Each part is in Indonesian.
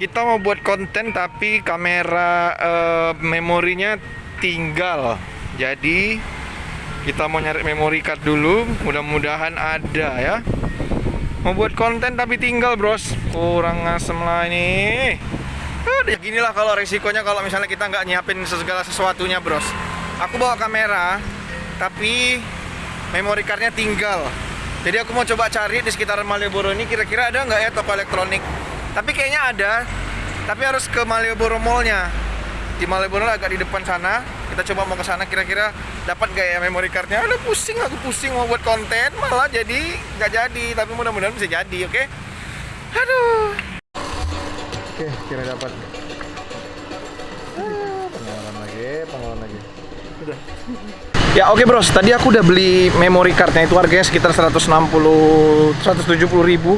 kita mau buat konten tapi kamera eh, memorinya tinggal. Jadi kita mau nyari memory card dulu, mudah-mudahan ada ya. Mau buat konten tapi tinggal, Bros. Kurang asem lah ini. Udah ginilah kalau resikonya kalau misalnya kita nggak nyiapin segala sesuatunya, Bros. Aku bawa kamera tapi memory cardnya tinggal. Jadi aku mau coba cari di sekitaran Malioboro ini kira-kira ada nggak ya toko elektronik. Tapi kayaknya ada, tapi harus ke Malioboro Mallnya. Di Malioboro agak di depan sana. Kita coba mau ke sana kira-kira dapat nggak ya memory cardnya. Aduh pusing aku pusing mau buat konten malah jadi nggak jadi. Tapi mudah-mudahan bisa jadi, oke? Aduh. Oke, kira dapat. Ah, pengalaman lagi, pengalaman lagi. Udah. Ya oke bros, tadi aku udah beli memory cardnya itu harganya sekitar 160 170 ribu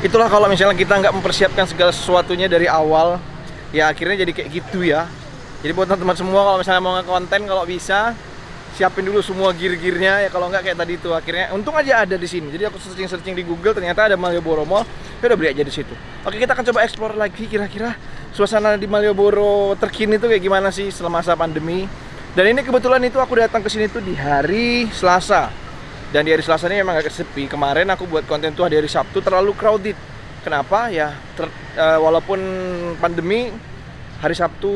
Itulah kalau misalnya kita nggak mempersiapkan segala sesuatunya dari awal Ya akhirnya jadi kayak gitu ya. Jadi buat teman-teman semua kalau misalnya mau nge-konten kalau bisa Siapin dulu semua gear-gearnya. Ya kalau nggak kayak tadi itu akhirnya Untung aja ada di sini. Jadi aku searching-searching di Google ternyata ada Malioboro Mall. Ya udah beli aja di situ. Oke kita akan coba explore lagi kira-kira Suasana di Malioboro terkini tuh kayak gimana sih selama masa pandemi. Dan ini kebetulan itu aku datang ke sini tuh di hari Selasa. Dan di hari Selasa ini memang agak sepi. Kemarin aku buat konten tuh di hari Sabtu terlalu crowded. Kenapa? Ya ter, uh, walaupun pandemi hari Sabtu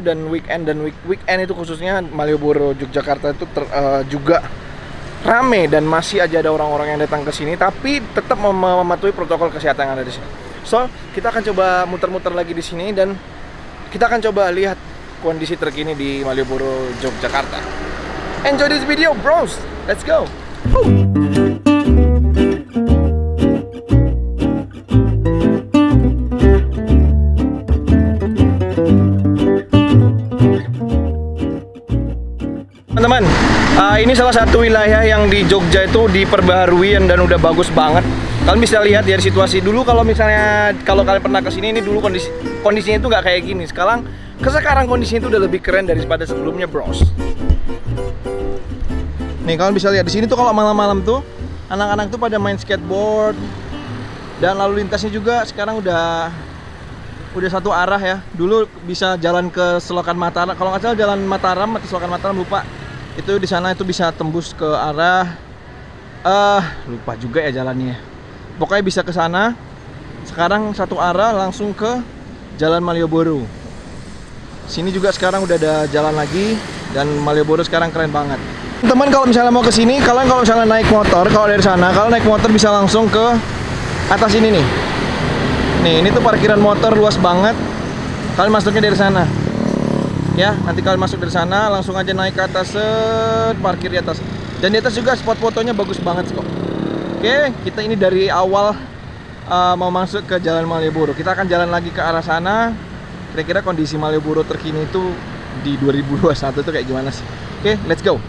dan weekend dan week weekend itu khususnya Malioboro Yogyakarta itu ter, uh, juga rame dan masih aja ada orang-orang yang datang ke sini tapi tetap mem mematuhi protokol kesehatan yang ada di sini. So, kita akan coba muter-muter lagi di sini dan kita akan coba lihat kondisi terkini di Malioboro, Yogyakarta. Enjoy this video, bros. Let's go. Ini salah satu wilayah yang di Jogja itu diperbaharui dan udah bagus banget. Kalian bisa lihat dari situasi dulu kalau misalnya kalau kalian pernah ke sini ini dulu kondisi kondisinya itu nggak kayak gini. Sekarang ke sekarang kondisinya itu udah lebih keren daripada sebelumnya, bros. Nih kalian bisa lihat di sini tuh kalau malam-malam tuh anak-anak tuh pada main skateboard dan lalu lintasnya juga sekarang udah udah satu arah ya. Dulu bisa jalan ke Selokan Mataram. Kalau nggak salah jalan Mataram atau Selokan Mataram lupa. Itu di sana itu bisa tembus ke arah uh, lupa juga ya jalannya. Pokoknya bisa ke sana. Sekarang satu arah langsung ke Jalan Malioboro. Sini juga sekarang udah ada jalan lagi dan Malioboro sekarang keren banget. Teman kalau misalnya mau ke sini, kalian kalau misalnya naik motor, kalau dari sana, kalau naik motor bisa langsung ke atas ini nih. Nih, ini tuh parkiran motor luas banget. Kalian masuknya dari sana. Ya, nanti kalian masuk dari sana, langsung aja naik ke atas, set, parkir di atas. Dan di atas juga spot fotonya bagus banget kok. Oke, kita ini dari awal uh, mau masuk ke Jalan Malioboro. Kita akan jalan lagi ke arah sana kira-kira kondisi Malioboro terkini itu di 2021 itu kayak gimana sih? Oke, let's go.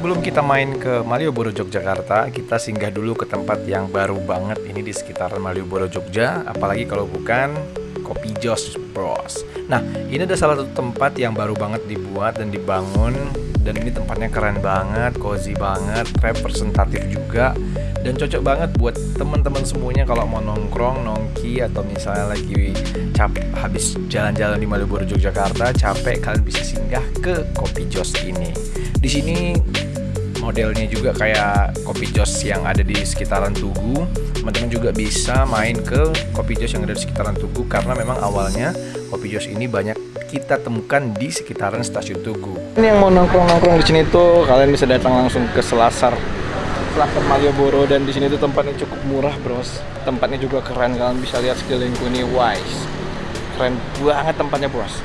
Sebelum kita main ke Malioboro Yogyakarta, kita singgah dulu ke tempat yang baru banget ini di sekitaran Malioboro Jogja, apalagi kalau bukan Kopi Jos Bros. Nah, ini ada salah satu tempat yang baru banget dibuat dan dibangun dan ini tempatnya keren banget, cozy banget, representatif juga dan cocok banget buat teman-teman semuanya kalau mau nongkrong, nongki atau misalnya lagi capek habis jalan-jalan di Malioboro Yogyakarta, capek kalian bisa singgah ke Kopi Jos ini. Di sini modelnya juga kayak kopi jos yang ada di sekitaran Tugu. Teman-teman juga bisa main ke kopi jos yang ada di sekitaran Tugu karena memang awalnya kopi jos ini banyak kita temukan di sekitaran stasiun Tugu. Ini yang mau nongkrong-nongkrong di sini tuh kalian bisa datang langsung ke Selasar. Selasar Malioboro dan di sini tuh tempatnya cukup murah bros. Tempatnya juga keren kalian bisa lihat sekelilingku ini wise. Keren banget tempatnya bros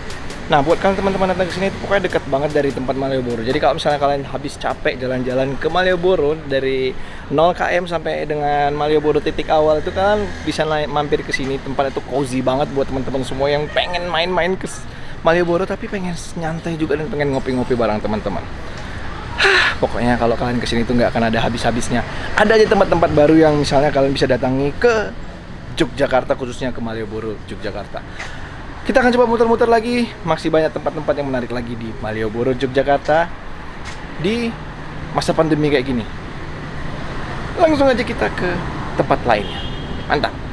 Nah, buat kalian teman-teman datang ke sini itu pokoknya dekat banget dari tempat Malioboro. Jadi kalau misalnya kalian habis capek jalan-jalan ke Malioboro dari 0 km sampai dengan Malioboro titik awal itu kan bisa mampir ke sini. Tempat itu cozy banget buat teman-teman semua yang pengen main-main ke Malioboro tapi pengen nyantai juga dan pengen ngopi-ngopi bareng teman-teman. pokoknya kalau kalian ke sini tuh nggak akan ada habis-habisnya. Ada aja tempat-tempat baru yang misalnya kalian bisa datangi ke Yogyakarta khususnya ke Malioboro, Yogyakarta. Kita akan coba muter-muter lagi, masih banyak tempat-tempat yang menarik lagi di Malioboro, Yogyakarta di masa pandemi kayak gini. Langsung aja kita ke tempat lainnya. Mantap.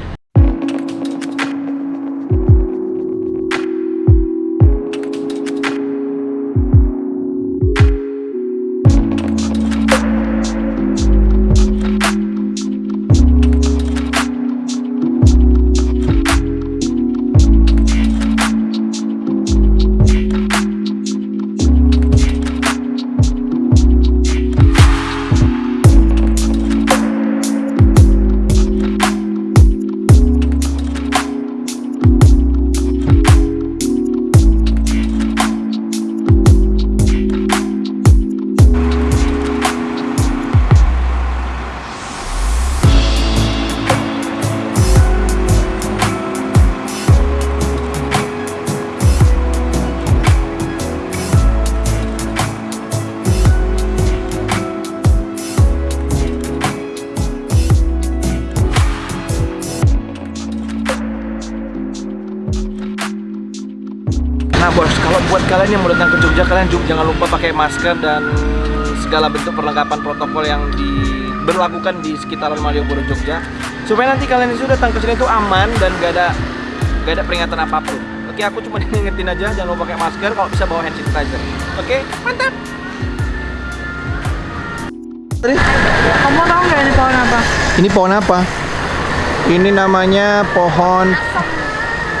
Buat kalian yang mau datang ke Jogja, kalian juga jangan lupa pakai masker dan segala bentuk perlengkapan protokol yang diberlakukan di sekitaran Malioboro Jogja supaya nanti kalian itu datang ke sini itu aman dan gak ada gak ada peringatan apa pun. Oke, aku cuma ngingetin aja jangan lupa pakai masker, kalau bisa bawa hand sanitizer. Oke, mantap. Kamu tahu nggak ini pohon apa? Ini pohon apa? Ini namanya pohon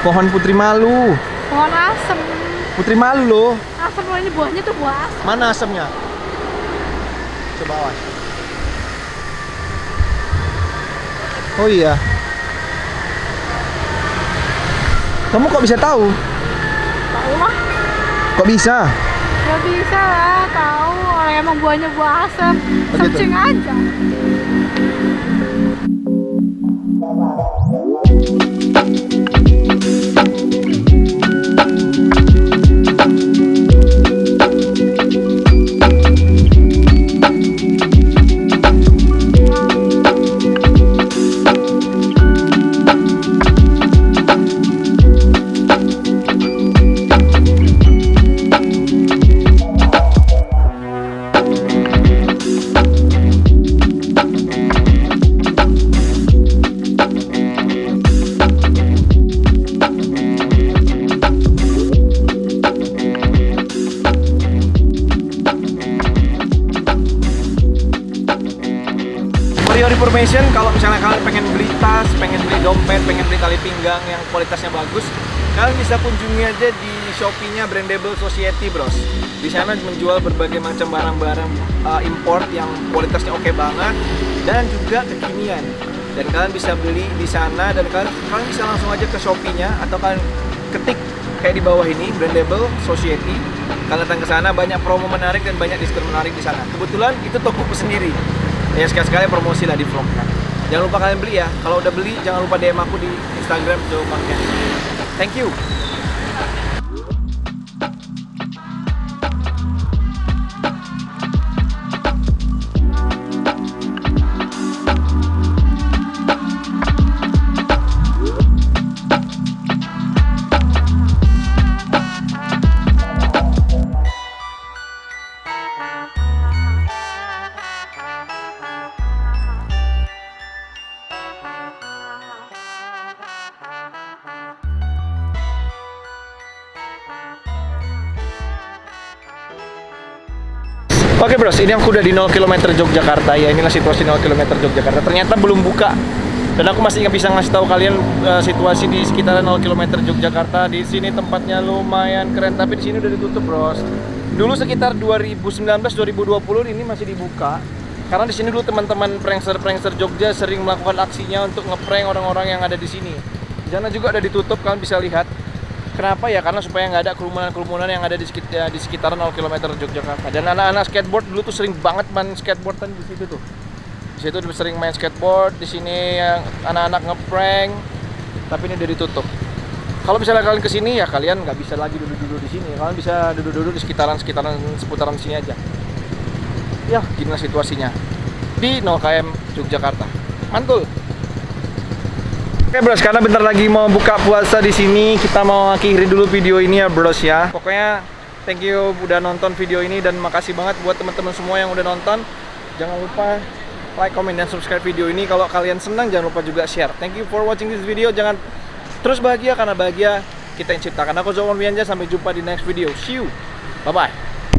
pohon putri malu. Pohon asem. Putri malu loh. Asem loh, ini buahnya tuh buah asem. Mana asemnya? Coba awas. Oh iya. Kamu kok bisa tahu? Tahu lah. Kok bisa? Gak bisa lah, tahu. Orang emang buahnya buah asem. Oh, gitu? Searching aja. Kualitasnya bagus, kalian bisa kunjungi aja di Shopee-nya Brandable Society, Bros. Di sana menjual berbagai macam barang-barang uh, import yang kualitasnya oke banget dan juga kekinian. Dan kalian bisa beli di sana dan kalian, kalian bisa langsung aja ke Shopee-nya atau kalian ketik kayak di bawah ini Brandable Society. Kalian datang ke sana banyak promo menarik dan banyak diskon menarik di sana. Kebetulan itu tokoku sendiri ya sekali-sekali promosi lah di vlog jangan lupa kalian beli ya. Kalau udah beli jangan lupa DM aku di Instagram Joe thank you Oke bros, ini aku udah di 0 km Yogyakarta ya. Inilah situasi 0 km Yogyakarta. Ternyata belum buka. Dan aku masih nggak bisa ngasih tahu kalian uh, situasi di sekitaran 0 km Yogyakarta. Di sini tempatnya lumayan keren, tapi di sini udah ditutup bros. Dulu sekitar 2019-2020 ini masih dibuka. Karena di sini dulu teman-teman prankster-prankster Jogja sering melakukan aksinya untuk ngeprank orang-orang yang ada di sini. Di sana juga ada ditutup, kalian bisa lihat. Kenapa ya? Karena supaya nggak ada kerumunan-kerumunan yang ada di sekitar, di sekitaran 0 km Yogyakarta. Dan anak-anak skateboard dulu tuh sering banget main skateboard kan di situ tuh. Di situ sering main skateboard, di sini yang anak-anak ngeprank. Tapi ini udah ditutup. Kalau misalnya kalian ke sini ya kalian nggak bisa lagi duduk-duduk di sini. Kalian bisa duduk-duduk di sekitaran-sekitaran seputaran sini aja. ya gimana situasinya di 0 km Yogyakarta. Mantul. Oke bros, karena bentar lagi mau buka puasa di sini, kita mau akhiri dulu video ini ya bros ya. Pokoknya thank you udah nonton video ini dan makasih banget buat teman-teman semua yang udah nonton. Jangan lupa like, comment, dan subscribe video ini. Kalau kalian senang jangan lupa juga share. Thank you for watching this video. Jangan terus bahagia karena bahagia kita yang ciptakan. Aku Zalman Wianja, sampai jumpa di next video. See you. Bye bye.